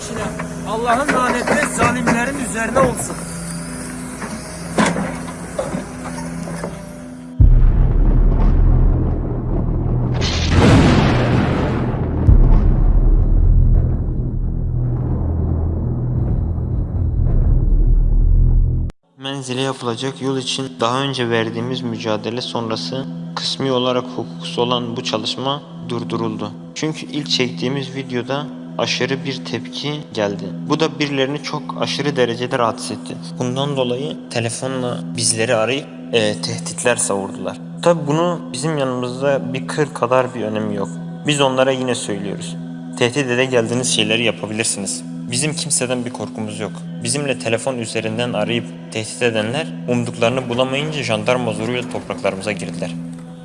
Şimdi Allah'ın laneti zalimlerin üzerine olsun. Menzile yapılacak yol için daha önce verdiğimiz mücadele sonrası kısmi olarak hukuksuz olan bu çalışma durduruldu. Çünkü ilk çektiğimiz videoda aşırı bir tepki geldi. Bu da birilerini çok aşırı derecede rahatsız etti. Bundan dolayı telefonla bizleri arayıp e, tehditler savurdular. Tabi bunu bizim yanımızda bir kır kadar bir önemi yok. Biz onlara yine söylüyoruz. Tehdit ede geldiğiniz şeyleri yapabilirsiniz. Bizim kimseden bir korkumuz yok. Bizimle telefon üzerinden arayıp tehdit edenler umduklarını bulamayınca jandarma zoruyla topraklarımıza girdiler.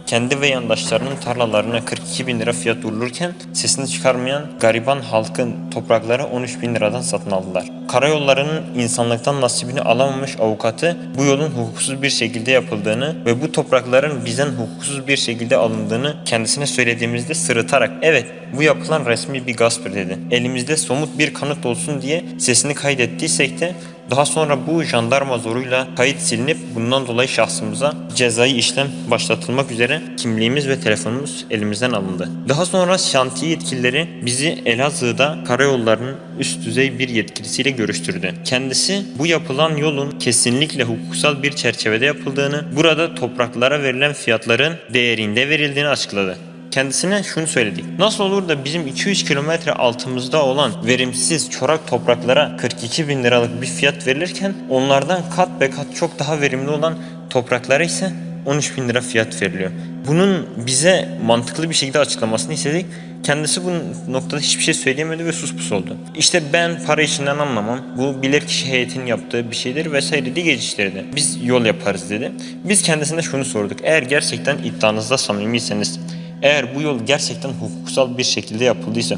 Kendi ve yandaşlarının tarlalarına 42 bin lira fiyat vurulurken sesini çıkarmayan gariban halkın toprakları 13 bin liradan satın aldılar. Karayollarının insanlıktan nasibini alamamış avukatı bu yolun hukuksuz bir şekilde yapıldığını ve bu toprakların bizden hukuksuz bir şekilde alındığını kendisine söylediğimizde sırıtarak evet bu yapılan resmi bir gasptır dedi. Elimizde somut bir kanıt olsun diye sesini kaydettiysek de daha sonra bu jandarma zoruyla kayıt silinip bundan dolayı şahsımıza cezai işlem başlatılmak üzere kimliğimiz ve telefonumuz elimizden alındı. Daha sonra şantiye yetkilileri bizi Elazığ'da karayollarının üst düzey bir yetkilisiyle görüştürdü. Kendisi bu yapılan yolun kesinlikle hukuksal bir çerçevede yapıldığını, burada topraklara verilen fiyatların değerinde verildiğini açıkladı. Kendisine şunu söyledik. Nasıl olur da bizim 200 kilometre altımızda olan verimsiz çorak topraklara 42 bin liralık bir fiyat verilirken onlardan kat be kat çok daha verimli olan topraklara ise 13 bin lira fiyat veriliyor. Bunun bize mantıklı bir şekilde açıklamasını istedik. Kendisi bu noktada hiçbir şey söyleyemedi ve sus pus oldu. İşte ben para işinden anlamam. Bu bilirkişi heyetinin yaptığı bir şeydir vesaire diye geçiştirdi. Biz yol yaparız dedi. Biz kendisine şunu sorduk. Eğer gerçekten iddianızda samimiyseniz eğer bu yol gerçekten hukuksal bir şekilde yapıldıysa,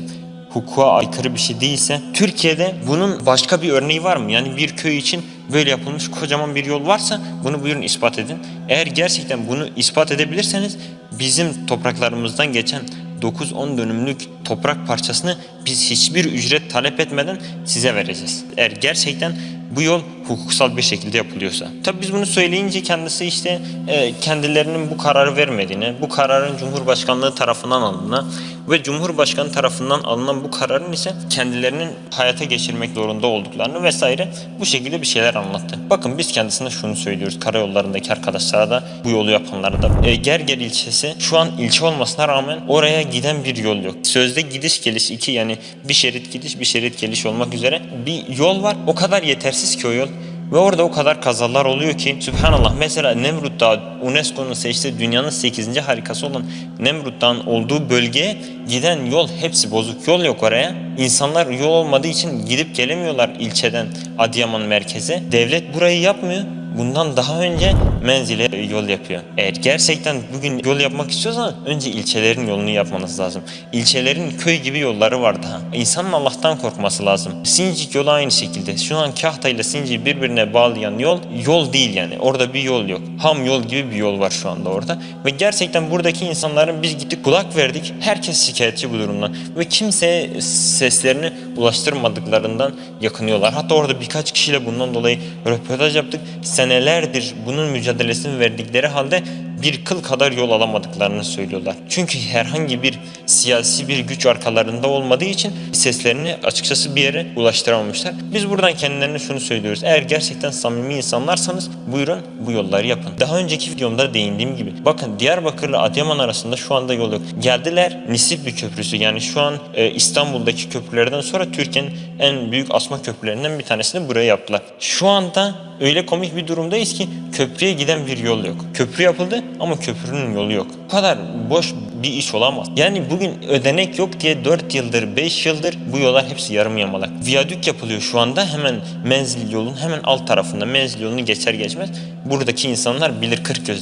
hukuka aykırı bir şey değilse, Türkiye'de bunun başka bir örneği var mı? Yani bir köy için böyle yapılmış kocaman bir yol varsa bunu buyurun ispat edin. Eğer gerçekten bunu ispat edebilirseniz bizim topraklarımızdan geçen 9-10 dönümlük toprak parçasını biz hiçbir ücret talep etmeden size vereceğiz. Eğer gerçekten bu yol hukuksal bir şekilde yapılıyorsa. Tabi biz bunu söyleyince kendisi işte e, kendilerinin bu kararı vermediğini, bu kararın Cumhurbaşkanlığı tarafından alındığını ve Cumhurbaşkanı tarafından alınan bu kararın ise kendilerinin hayata geçirmek zorunda olduklarını vesaire bu şekilde bir şeyler anlattı. Bakın biz kendisine şunu söylüyoruz karayollarındaki arkadaşlara da bu yolu yapanlara da. E, Gerger ilçesi şu an ilçe olmasına rağmen oraya giden bir yol yok. Sözde gidiş geliş iki yani bir şerit gidiş bir şerit geliş olmak üzere bir yol var. O kadar yetersiz ki o yol. Ve orada o kadar kazalar oluyor ki Sübhanallah mesela Nemrut Dağı UNESCO'nun seçtiği dünyanın 8. harikası olan Nemrut Dağı'nın olduğu bölgeye giden yol hepsi bozuk. Yol yok oraya. İnsanlar yol olmadığı için gidip gelemiyorlar ilçeden Adıyaman merkeze. Devlet burayı yapmıyor. Bundan daha önce menzile yol yapıyor. Eğer gerçekten bugün yol yapmak istiyorsan önce ilçelerin yolunu yapmanız lazım. İlçelerin köy gibi yolları var daha. İnsanın Allah'tan korkması lazım. Sincik yolu aynı şekilde. Şu an Kahta ile Sincik'i birbirine bağlayan yol yol değil yani. Orada bir yol yok. Ham yol gibi bir yol var şu anda orada. Ve gerçekten buradaki insanların biz gittik kulak verdik. Herkes şikayetçi bu durumdan. Ve kimseye seslerini ulaştırmadıklarından yakınıyorlar. Hatta orada birkaç kişiyle bundan dolayı röportaj yaptık. Senelerdir bunun mücadelesini verdikleri halde bir kıl kadar yol alamadıklarını söylüyorlar. Çünkü herhangi bir siyasi bir güç arkalarında olmadığı için seslerini açıkçası bir yere ulaştıramamışlar. Biz buradan kendilerine şunu söylüyoruz. Eğer gerçekten samimi insanlarsanız buyurun bu yolları yapın. Daha önceki videomda değindiğim gibi. Bakın Diyarbakır'la Adıyaman arasında şu anda yol yok. Geldiler Nisipli Köprüsü yani şu an e, İstanbul'daki köprülerden sonra Türkiye'nin en büyük asma köprülerinden bir tanesini buraya yaptılar. Şu anda öyle komik bir durumdayız ki köprüye giden bir yol yok. Köprü yapıldı ama köprünün yolu yok. Bu kadar boş bir iş olamaz. Yani bugün ödenek yok diye 4 yıldır 5 yıldır bu yollar hepsi yarım yamalak. Viyadük yapılıyor şu anda hemen menzil yolun hemen alt tarafında menzil yolunu geçer geçmez. Buradaki insanlar bilir 40 göz.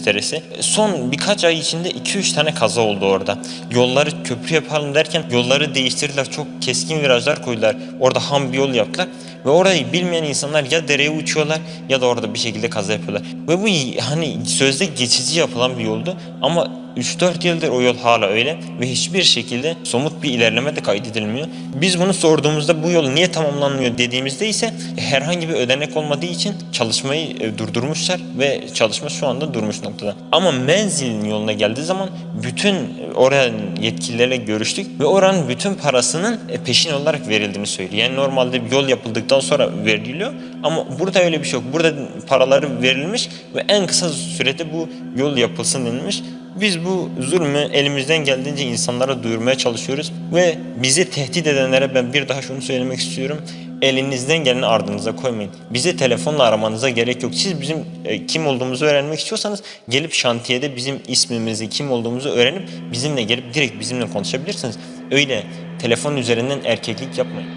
Son birkaç ay içinde 2-3 tane kaza oldu orada. Yolları köprü yapalım derken yolları değiştirdiler. Çok keskin virajlar koydular. Orada ham bir yol yaptılar. Ve orayı bilmeyen insanlar ya dereye uçuyorlar ya da orada bir şekilde kaza yapıyorlar. Ve bu hani sözde geçici yapılan bir yoldu ama 3-4 yıldır o yol hala öyle ve hiçbir şekilde somut bir ilerleme de kaydedilmiyor. Biz bunu sorduğumuzda bu yol niye tamamlanıyor dediğimizde ise herhangi bir ödenek olmadığı için çalışmayı e, durdurmuşlar ve çalışma şu anda durmuş noktada. Ama menzilin yoluna geldiği zaman bütün oranın yetkililerle görüştük ve oranın bütün parasının e, peşin olarak verildiğini söylüyor. Yani normalde yol yapıldıktan sonra veriliyor ama burada öyle bir şey yok. Burada paraları verilmiş ve en kısa sürede bu yol yapılsın denilmiş. Biz bu zulmü elimizden geldiğince insanlara duyurmaya çalışıyoruz ve bizi tehdit edenlere ben bir daha şunu söylemek istiyorum. Elinizden geleni ardınıza koymayın. Bizi telefonla aramanıza gerek yok. Siz bizim e, kim olduğumuzu öğrenmek istiyorsanız gelip şantiyede bizim ismimizi, kim olduğumuzu öğrenip bizimle gelip direkt bizimle konuşabilirsiniz. Öyle telefon üzerinden erkeklik yapmayın.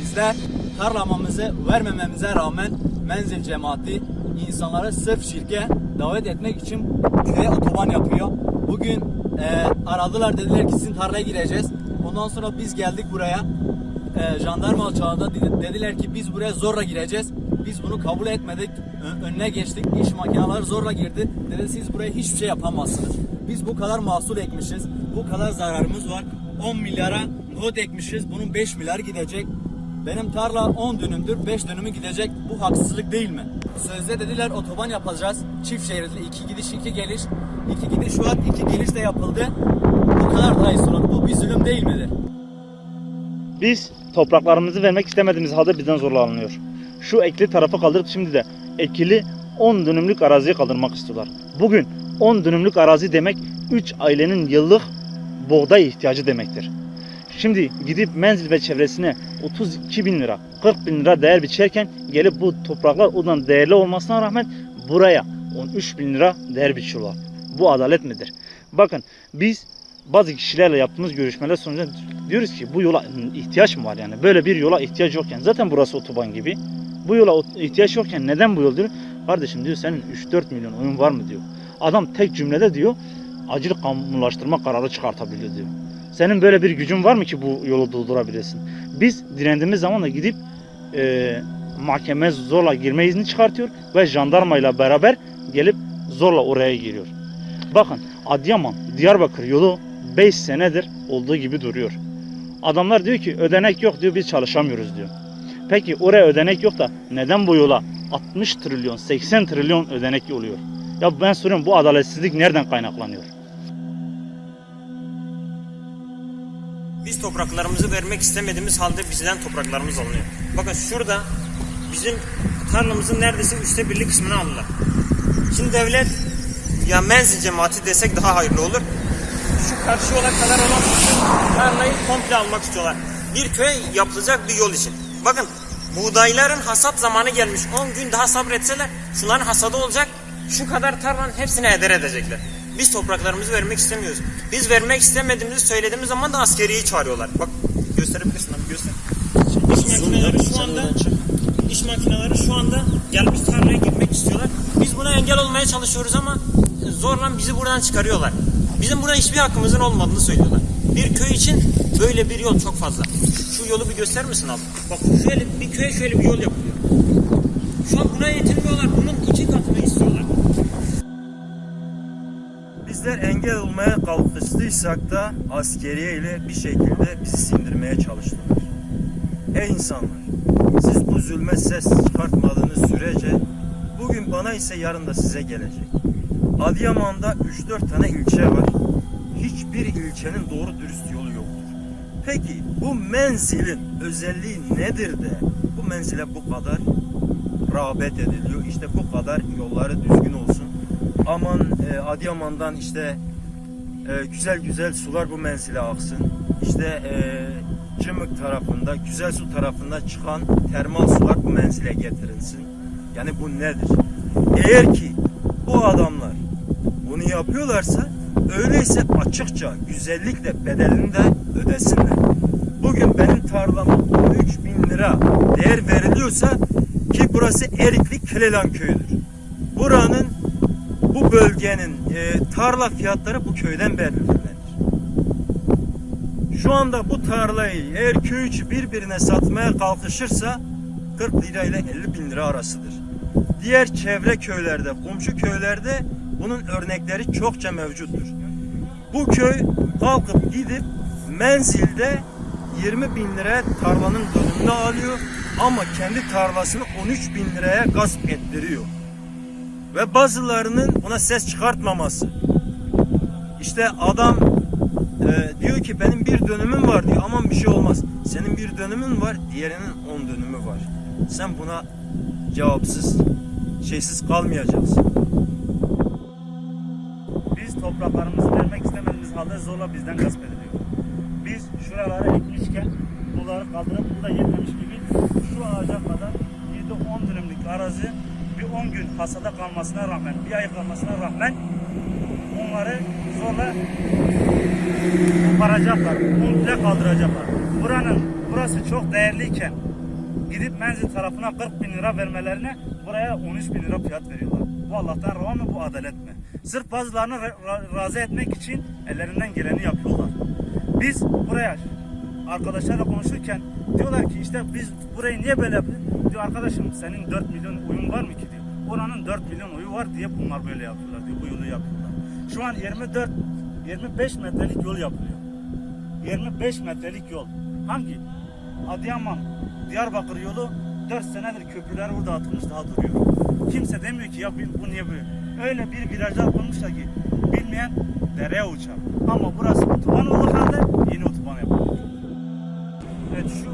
Bizler tarlamamızı vermememize rağmen menzil cemaati insanları sırf şirke davet etmek için köye otoban yapıyor. Bugün e, aradılar dediler ki sizin tarlaya gireceğiz. Ondan sonra biz geldik buraya. E, jandarma dedi- dediler ki biz buraya zorla gireceğiz. Biz bunu kabul etmedik. Önüne geçtik. İş makineleri zorla girdi. Dedi siz buraya hiçbir şey yapamazsınız. Biz bu kadar mahsul ekmişiz. Bu kadar zararımız var. 10 milyara nohut ekmişiz. Bunun 5 milyar gidecek. Benim tarla 10 dönümdür, 5 dönümü gidecek. Bu haksızlık değil mi? Sözde dediler otoban yapacağız. Çift şeritli, iki gidiş, iki geliş. İki gidiş var, iki geliş de yapıldı. Kadar iyi sorun. Bu bir zulüm değil midir? Biz topraklarımızı vermek istemediğimiz halde bizden zorla alınıyor. Şu ekli tarafı kaldırıp şimdi de ekili 10 dönümlük araziyi kaldırmak istiyorlar. Bugün 10 dönümlük arazi demek 3 ailenin yıllık buğday ihtiyacı demektir. Şimdi gidip menzil ve çevresine 32 bin lira, 40 bin lira değer biçerken gelip bu topraklar ondan değerli olmasına rağmen buraya 13 bin lira değer biçiyorlar. Bu adalet midir? Bakın biz bazı kişilerle yaptığımız görüşmeler sonucunda diyoruz ki bu yola ihtiyaç mı var yani? Böyle bir yola ihtiyaç yokken zaten burası otoban gibi. Bu yola ihtiyaç yokken neden bu yol diyor? Kardeşim diyor senin 3-4 milyon oyun var mı diyor. Adam tek cümlede diyor acil kamulaştırma kararı çıkartabiliyor diyor. Senin böyle bir gücün var mı ki bu yolu durdurabilirsin? Biz direndiğimiz zaman da gidip e, mahkeme zorla girme izni çıkartıyor ve jandarmayla beraber gelip zorla oraya giriyor. Bakın Adıyaman, Diyarbakır yolu 5 senedir olduğu gibi duruyor. Adamlar diyor ki ödenek yok diyor biz çalışamıyoruz diyor. Peki oraya ödenek yok da neden bu yola 60 trilyon 80 trilyon ödenek oluyor? Ya ben soruyorum bu adaletsizlik nereden kaynaklanıyor? Biz topraklarımızı vermek istemediğimiz halde bizden topraklarımız alınıyor. Bakın şurada bizim tarlamızın neredeyse üçte birlik kısmını aldılar. Şimdi devlet ya menzil cemaati desek daha hayırlı olur. Şu karşı yola kadar olan tarlayı komple almak istiyorlar. Bir köye yapılacak bir yol için. Bakın buğdayların hasat zamanı gelmiş. 10 gün daha sabretseler şunların hasadı olacak. Şu kadar tarlanın hepsini heder edecekler. Biz topraklarımızı vermek istemiyoruz. Biz vermek istemediğimizi söylediğimiz zaman da askeriyi çağırıyorlar. Bak gösterebilirsin abi göster. İş makineleri şu anda iş makineleri şu anda gelmiş tarlaya girmek istiyorlar. Biz buna engel olmaya çalışıyoruz ama zorla bizi buradan çıkarıyorlar. Bizim buna hiçbir hakkımızın olmadığını söylüyorlar. Bir köy için böyle bir yol çok fazla. Şu yolu bir gösterir misin abi? Bak şöyle bir köye şöyle bir yol yapılıyor. Şu an buna yetinmiyorlar. Bunun iki katını istiyorlar. Bizler engel olmaya kalkıştıysak da askeriye ile bir şekilde bizi sindirmeye çalıştılar. Ey insanlar! Siz bu zulme ses çıkartmadığınız sürece bugün bana ise yarın da size gelecek. Adıyaman'da 3-4 tane ilçe var. Hiçbir ilçenin doğru dürüst yolu yoktur. Peki bu menzilin özelliği nedir de bu menzile bu kadar rağbet ediliyor? İşte bu kadar yolları düzgün olsun. Aman e, Adıyaman'dan işte e, güzel güzel sular bu menzile aksın. İşte e, Cımık tarafında, Güzel Su tarafında çıkan termal sular bu menzile getirilsin. Yani bu nedir? Eğer ki bu adamlar yapıyorlarsa öyleyse açıkça güzellikle bedelini de ödesinler. Bugün benim tarlama 13 bin lira değer veriliyorsa ki burası Erikli Kilelan köyüdür. Buranın bu bölgenin e, tarla fiyatları bu köyden belirlenir. Şu anda bu tarlayı eğer köy içi birbirine satmaya kalkışırsa 40 lira ile 50 bin lira arasıdır. Diğer çevre köylerde, komşu köylerde bunun örnekleri çokça mevcuttur. Bu köy kalkıp gidip menzilde 20 bin liraya tarlanın dönümünü alıyor ama kendi tarlasını 13 bin liraya gasp ettiriyor. Ve bazılarının buna ses çıkartmaması. İşte adam e, diyor ki benim bir dönümüm var diyor aman bir şey olmaz. Senin bir dönümün var diğerinin 10 dönümü var. Sen buna cevapsız, şeysiz kalmayacaksın. Topraklarımızı vermek istemediğimiz halde zorla bizden gasp ediliyor. Biz şuraları ekmişken bunları kaldırıp burada yetmemiş gibi şu ağaca kadar 7-10 dönümlük arazi bir 10 gün hasada kalmasına rağmen, bir ay kalmasına rağmen onları zorla koparacaklar, komple kaldıracaklar. Buranın, burası çok değerliyken gidip menzil tarafına 40 bin lira vermelerine buraya 13 bin lira fiyat veriyorlar. Bu Allah'tan rava mı bu adalet? Sırf bazılarını ra- ra- razı etmek için ellerinden geleni yapıyorlar. Biz buraya arkadaşlarla konuşurken diyorlar ki işte biz burayı niye böyle? Diyor arkadaşım senin 4 milyon uyun var mı ki diyor. Oranın 4 milyon uyu var diye bunlar böyle yapıyorlar diyor. Bu yolu yapıyorlar. Şu an 24 25 metrelik yol yapılıyor. 25 metrelik yol. Hangi? Adıyaman, Diyarbakır yolu 4 senedir köprüler burada atılmış daha duruyor. Kimse demiyor ki ya bu niye böyle? Öyle bir virajlar koymuşlar ki bilmeyen dereye uçar. Ama burası otoban olduğu halde yeni otoban yapılıyor. Evet şu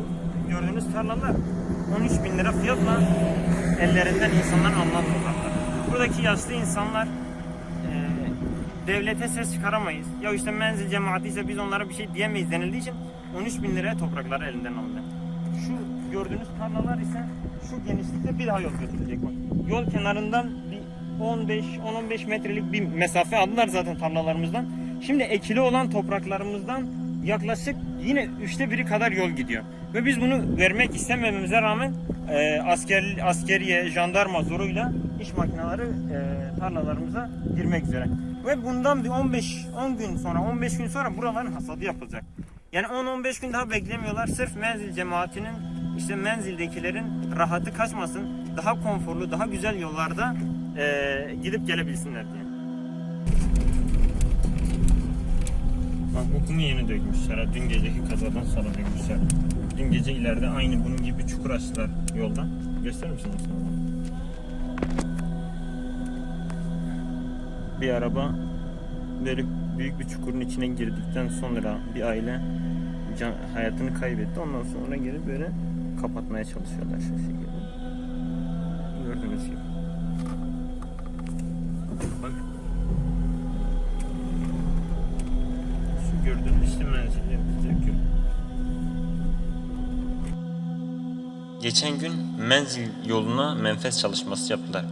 gördüğünüz tarlalar 13 bin lira fiyatla ellerinden insanların alınan topraklar. Buradaki yaşlı insanlar e, devlete ses çıkaramayız. Ya işte menzil cemaati ise biz onlara bir şey diyemeyiz denildiği için 13 bin liraya toprakları elinden alındı. Şu gördüğünüz tarlalar ise şu genişlikte bir daha yol götürecek bak. Yol kenarından bir 15-10-15 metrelik bir mesafe aldılar zaten tarlalarımızdan. Şimdi ekili olan topraklarımızdan yaklaşık yine üçte biri kadar yol gidiyor. Ve biz bunu vermek istemememize rağmen e, asker, askeriye, jandarma zoruyla iş makineleri e, tarlalarımıza girmek üzere. Ve bundan bir 15 10 gün sonra 15 gün sonra buraların hasadı yapılacak. Yani 10-15 gün daha beklemiyorlar. Sırf menzil cemaatinin işte menzildekilerin rahatı kaçmasın. Daha konforlu, daha güzel yollarda e, gidip gelebilsinler diye. Bak bu kumu yeni dökmüşler. ha. Dün geceki kazadan sonra dökmüşler. Dün gece ileride aynı bunun gibi çukur açtılar yoldan. Gösterir misin olduğunu? Bir araba böyle büyük bir çukurun içine girdikten sonra bir aile can, hayatını kaybetti. Ondan sonra geri böyle kapatmaya çalışıyorlar şu şekilde. Gördüğünüz gibi. İşte menzillerimiz döküyor. Geçen gün menzil yoluna menfez çalışması yaptılar.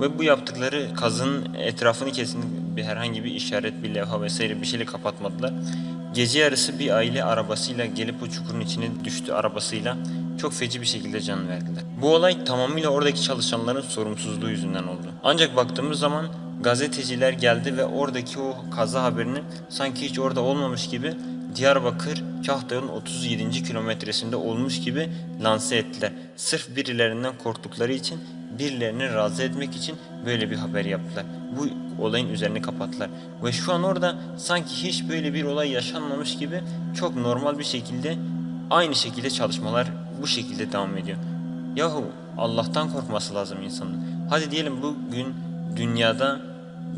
Ve bu yaptıkları kazının etrafını kesin bir herhangi bir işaret, bir levha vesaire bir şeyle kapatmadılar. Gece yarısı bir aile arabasıyla gelip o çukurun içine düştü arabasıyla çok feci bir şekilde can verdiler. Bu olay tamamıyla oradaki çalışanların sorumsuzluğu yüzünden oldu. Ancak baktığımız zaman gazeteciler geldi ve oradaki o kaza haberini sanki hiç orada olmamış gibi Diyarbakır Kahtağ'ın 37. kilometresinde olmuş gibi lanse ettiler. Sırf birilerinden korktukları için birilerini razı etmek için böyle bir haber yaptılar. Bu olayın üzerini kapattılar. Ve şu an orada sanki hiç böyle bir olay yaşanmamış gibi çok normal bir şekilde aynı şekilde çalışmalar bu şekilde devam ediyor. Yahu Allah'tan korkması lazım insanın. Hadi diyelim bugün dünyada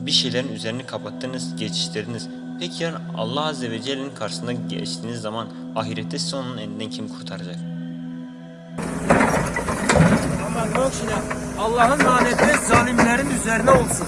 bir şeylerin üzerini kapattınız, geçiştirdiniz. Peki yarın Allah Azze ve Celle'nin karşısında geçtiğiniz zaman ahirette sizi onun elinden kim kurtaracak? Ama yok Allah'ın laneti zalimlerin üzerine olsun.